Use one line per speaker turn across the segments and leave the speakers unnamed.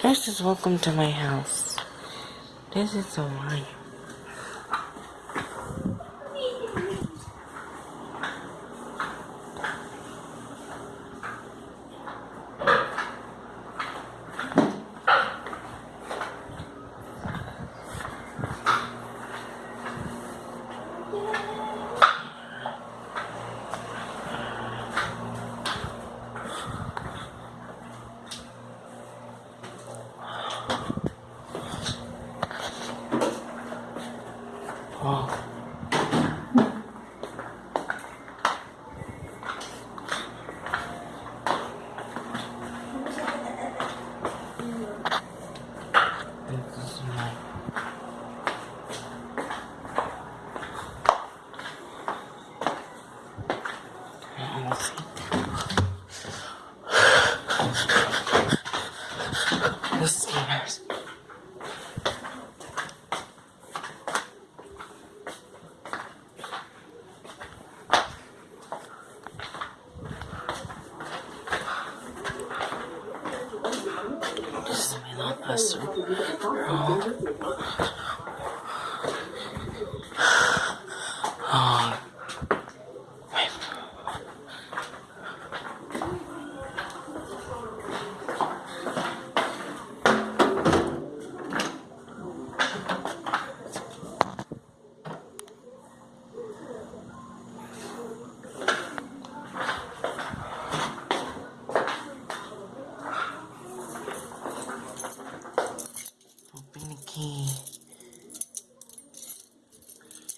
This is welcome to my house. This is so mine. Oh. This is my I almost hit that. This is my house. This is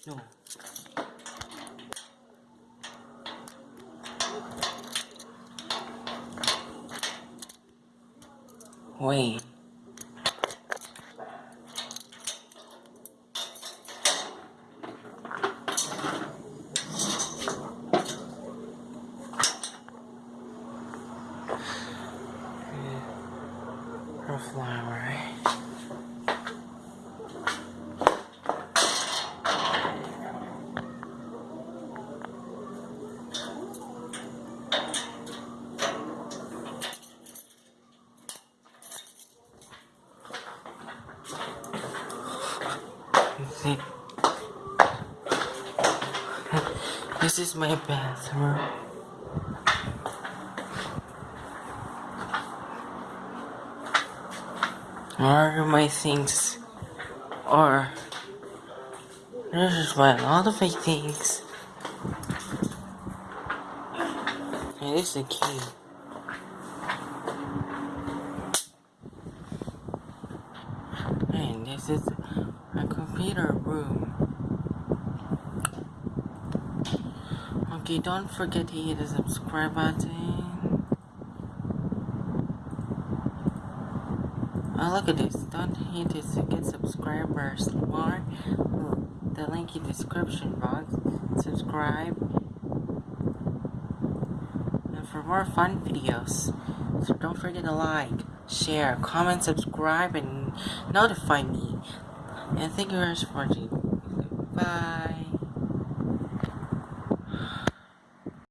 No. Wait. Flower. This this is my bathroom. Where are my things? Or this is my a lot of my things. And this is the key. And this is my computer room. Okay, don't forget to hit the subscribe button. Oh, look at this. Don't hit this to get subscribers more. The link in description box. Subscribe. And for more fun videos. So don't forget to like, share, comment, subscribe, and notify me thank you very much for watching. Bye.